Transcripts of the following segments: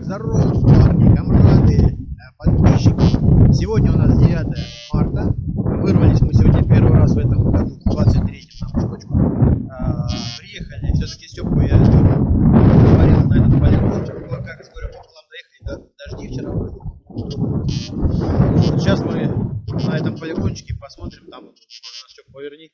Так, здорово, парни, комрады, э, подписчики. Сегодня у нас 9 марта. Вырвались мы сегодня первый раз в этом году, в 23 нам штучку. А, приехали, все-таки Степку я говорил на этот полигончик. Ну, как говорю, по плам доехали, да, дожди вчера были. Вот, сейчас мы на этом полигончике посмотрим, там, можно Степ поверни,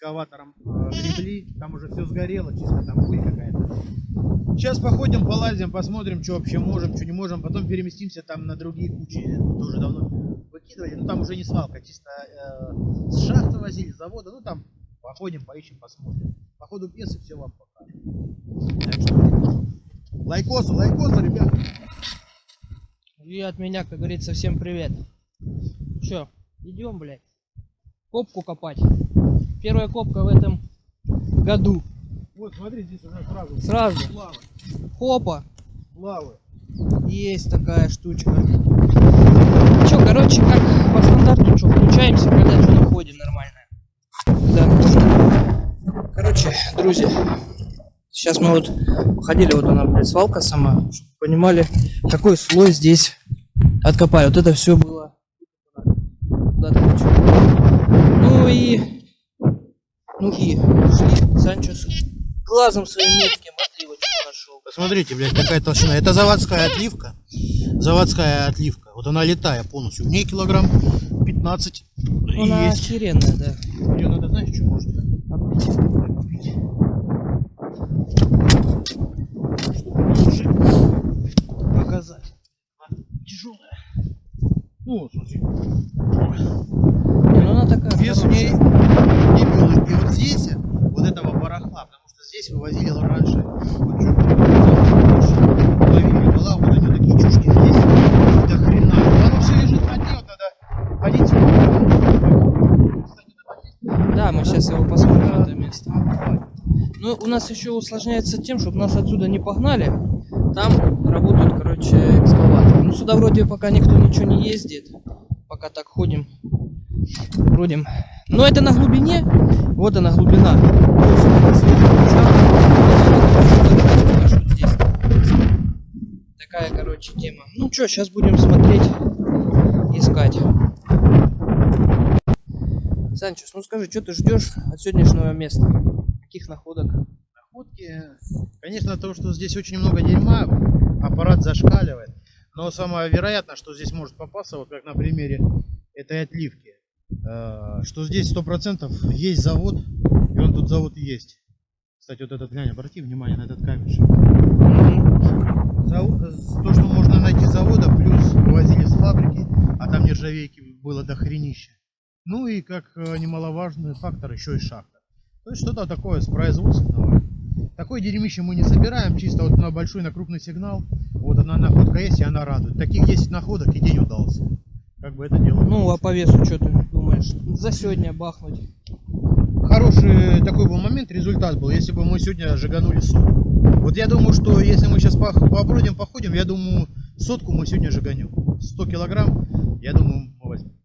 экскаватором э, гребли, там уже все сгорело, чисто там пыль какая-то. Сейчас походим, полазим, посмотрим, что вообще можем, что не можем. Потом переместимся там на другие кучи. Тоже давно выкидывали. Ну там уже не свалка, чисто э, с шахты возили, с завода. Ну там походим, поищем, посмотрим. По ходу пьесы все вам покажем. Так что лайкосы, лайкосы, ребят. И от меня, как говорится, всем привет. Че, идем, блядь, копку копать. Первая копка в этом году. Вот, смотри, здесь уже сразу. Сразу. Лавы. Хопа. Лавы. Есть такая штучка. Че, короче, как по стандарту, что, включаемся, когда что находим нормально. Да. Короче, друзья, сейчас мы вот походили, вот она, блядь, свалка сама, чтобы понимали, какой слой здесь откопали. Вот это все было. Ну и, ну и шли Санчо с глазом своим метким отливочку нашел. Посмотрите, блядь, какая толщина. Это заводская отливка. Заводская отливка. Вот она летая полностью. В ней килограмм 15 Она есть. охеренная, да. Ее надо, знаешь, что может? Чтобы лучше показать. Тяжелая. Ну, вот, смотри. Не, ну она такая Вес у ней хорошая. не белый. И вот здесь вот этого барахла, потому что здесь вывозили раньше. Вот что, половина была, вот они такие чушки здесь. До хрена. Но оно все лежит на дне, вот надо ходить. Кстати, надо здесь Да, мы сейчас его посмотрим, это место. Ну, у нас еще усложняется тем, чтобы нас отсюда не погнали. Там работают, короче, экскаваторы. Ну, сюда вроде пока никто ничего не ездит. Пока так ходим. Бродим. Но это на глубине. Вот она глубина. Такая, короче, тема. Ну что, сейчас будем смотреть, искать. Санчес, ну скажи, что ты ждешь от сегодняшнего места? Каких находок? находки. Конечно, то, что здесь очень много дерьма, аппарат зашкаливает. Но самое вероятное, что здесь может попасться, вот как на примере этой отливки, э, что здесь сто процентов есть завод, и он тут завод есть. Кстати, вот этот, глянь, обрати внимание на этот камешек. То, что можно найти завода, плюс вывозили с фабрики, а там нержавейки было до хренища. Ну и как э, немаловажный фактор еще и шахта. То есть что-то такое с производственного. Такое дерьмище мы не собираем, чисто вот на большой, на крупный сигнал. Вот одна находка есть, и она радует. Таких 10 находок и день удался. Как бы это дело. Ну, а по весу что ты думаешь? За сегодня бахнуть. Хороший такой был момент, результат был, если бы мы сегодня жиганули сотку. Вот я думаю, что если мы сейчас побродим, походим, я думаю, сотку мы сегодня жиганем. 100 килограмм, я думаю, мы возьмем.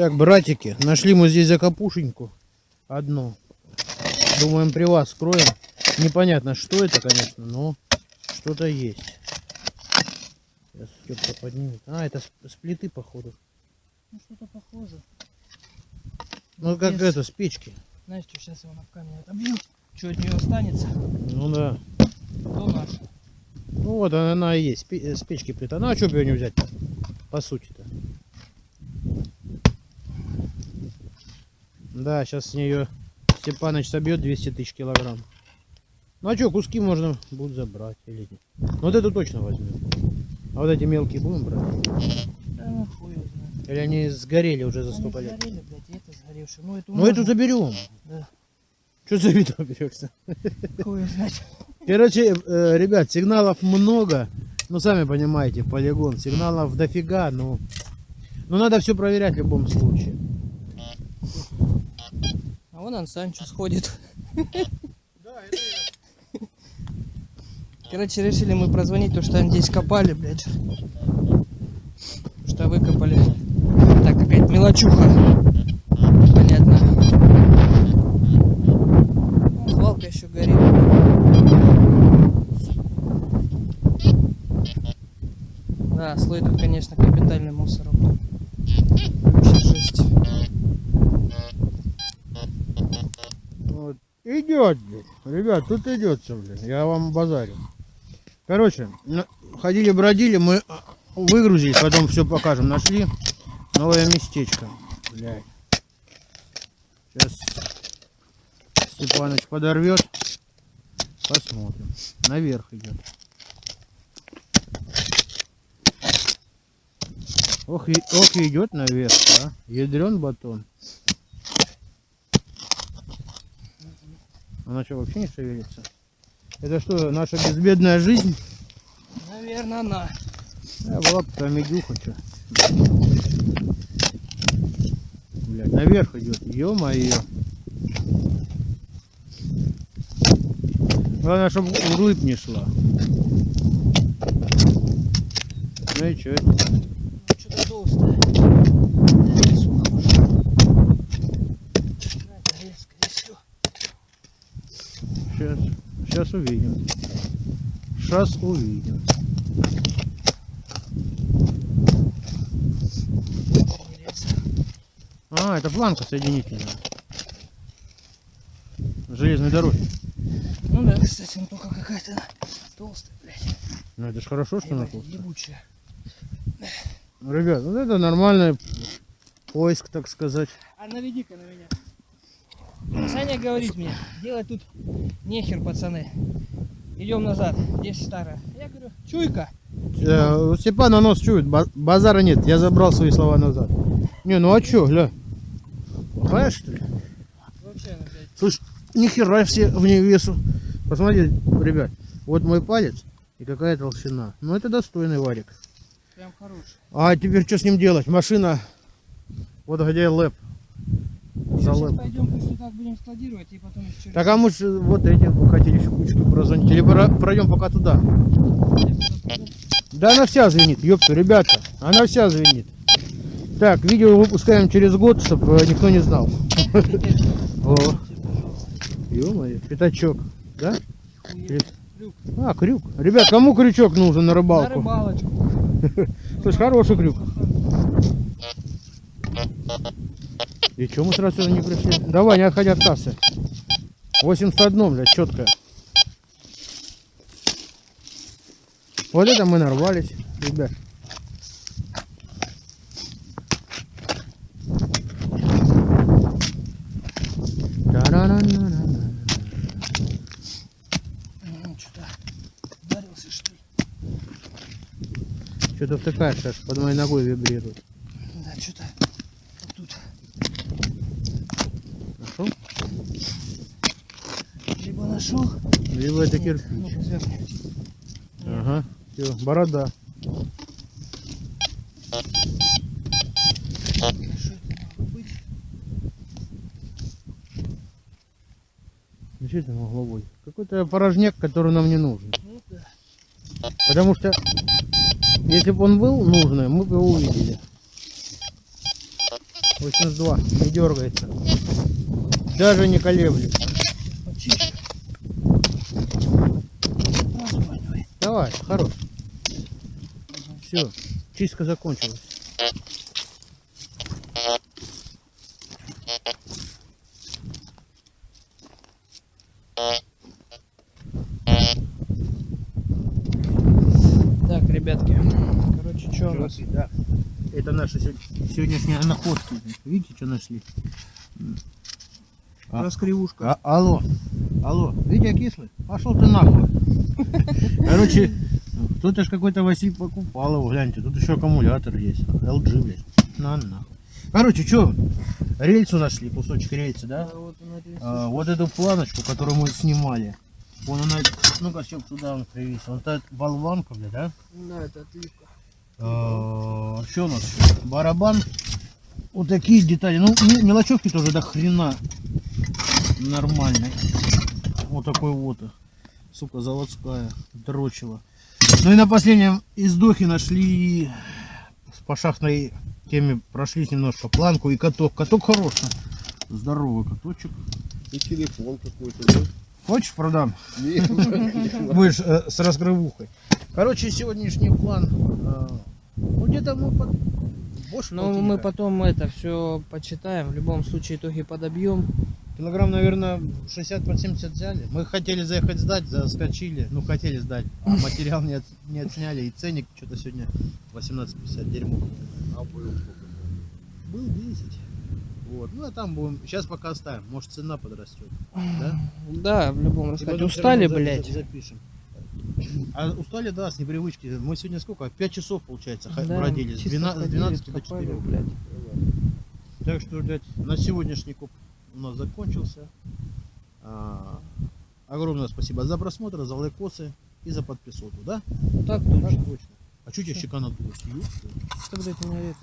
Так, братики, нашли мы здесь закопушеньку. Одну. Думаем, при вас скроем. Непонятно, что это, конечно, но что-то есть. Сейчас Степка поднимет. А, это с, плиты, походу. Ну, что-то похоже. Ну, как Без- это, с печки. Знаешь, что сейчас его на камень отобью. Что от нее останется, Ну да. то наш. Ну вот она, она и есть, с печки плита. Ну а что бы ее не взять-то? По сути-то. Да, сейчас с нее Степаныч собьет 200 тысяч килограмм. Ну а что, куски можно будет забрать или нет. Ну вот эту точно возьмем. А вот эти мелкие будем брать? Да ну хуй. Или они сгорели уже за столько лет? сгорели, блядь, это сгоревшее. Ну, эту Ну эту заберем. Да. Что за видео берешься? Хуй знать. Короче, э, ребят, сигналов много. Ну, сами понимаете, полигон. Сигналов дофига, но... Но надо все проверять в любом случае. Вон Ансанчо сходит. Да, это я. Короче, решили мы прозвонить, то, что они здесь копали, блядь. Что выкопали. Так, опять мелочуха. Понятно. О, свалка еще горит. Да, слой тут, конечно, капитальный мусор. Вообще жесть. Вот. Идет, блин. Ребят, тут идет все, блин. Я вам базарю. Короче, ходили, бродили, мы а, выгрузили, потом все покажем. Нашли новое местечко. Блядь. Сейчас Степаныч подорвет. Посмотрим. Наверх идет. Ох, ох идет наверх, а. Ядрен батон. Она что, вообще не шевелится? Это что, наша безбедная жизнь? Наверное, она. А, была бы там медюха, что. Блядь, наверх идет. Ё-моё. Главное, чтобы рыб не шла. Ну и что? Ну, сейчас увидим. Сейчас увидим. А, это планка соединительная. Железной дороги. Ну да, кстати, ну только какая-то толстая, блядь. Ну это ж хорошо, что она толстая. ебучая. Ну, Ребят, вот это нормальный поиск, так сказать. А наведи-ка на меня. Саня говорит мне, делать тут нехер, пацаны. Идем назад, здесь старая. Я говорю, чуйка. Э, у Степана нос чует, ба- базара нет, я забрал свои слова назад. Не, ну а чё, гля? Плохая, что ли? Вообще, ну, блядь. Слышь, нихера все в ней весу. Посмотрите, ребят, вот мой палец и какая толщина. Ну это достойный варик. Прям хороший. А теперь что с ним делать? Машина, вот где лэп. За Сейчас лэп. пойдем так будем складировать и потом еще Так а мы ж вот этим бы хотели еще кучку прозвонить. Или пройдем пока туда. Да она вся звенит, ёпта, ребята. Она вся звенит. Так, видео выпускаем через год, чтобы никто не знал. Ё-моё, пятачок, да? Крюк. А, крюк. Ребят, кому крючок нужен на На рыбалку? рыбалочку. Слышь, хороший крюк. И чё мы сразу сюда не пришли? Давай, не отходи от кассы. 81, блядь, четкая. Вот это мы нарвались, ребят. Ну. Что-то втыкаешь, аж под моей ногой вибрирует. Да, что-то вот тут. Нашел? Либо нашел. Либо это кирпич. Сверху. Ага, все, борода. Что это могло быть? Ну что это быть? Какой-то порожняк, который нам не нужен. Ну да. Потому что если бы он был нужный, мы бы его увидели. 82, не дергается. Даже не колеблется. Давай, хорош. Все, чистка закончилась. Так, ребятки. Короче, что у нас? Да. Это наши сё- сегодняшние находки. Видите, что нашли? А. Раскривушка. А, алло, алло, Витя кислый? Пошел ты нахуй. Короче, кто-то ж какой-то Василий покупал его, гляньте, тут еще аккумулятор есть. LG, блядь. На нахуй. Короче, что, рельсу нашли, кусочек рельсы, да? А вот. А, вот эту планочку, которую мы снимали. Вон она, ну-ка, все туда он привез. Вот эта болванка, блядь, да? Да, это отливка. А, Что у нас? Барабан. Вот такие детали. Ну, ме- мелочевки тоже до хрена нормальные. Вот такой вот. Сука, заводская. Дрочила. Ну и на последнем издохе нашли по шахтной теме прошлись немножко планку и каток. Каток хороший. Здоровый каточек. И телефон какой-то, да? Хочешь, продам? Нет, Будешь э, с раскрывухой. Короче, сегодняшний план. э, Ну где-то мы под... больше Ну, мы потом это все почитаем. В любом случае, итоги подобьем. Килограмм, наверное, 60 под 70 взяли. Мы хотели заехать сдать, заскочили. Ну, хотели сдать. А материал не, от- не отсняли. И ценник что-то сегодня 18,50 дерьмо. А был сколько? Был 10. Вот. Ну, а там будем... Сейчас пока оставим. Может, цена подрастет. Да? Да, в любом раскладе. всё Устали, блядь. за- Запишем. А устали, да, с непривычки. Мы сегодня сколько? 5 часов, получается, Да, бродили. С чисто 12, с ходили, 12 до копали, 4. блядь. Так что, блядь, на сегодняшний коп у нас закончился. А, огромное спасибо за просмотр, за лайкосы и за подписоту, да? Так точно. Так точно. А чуть я щека надулась? Что, блядь, ты меня?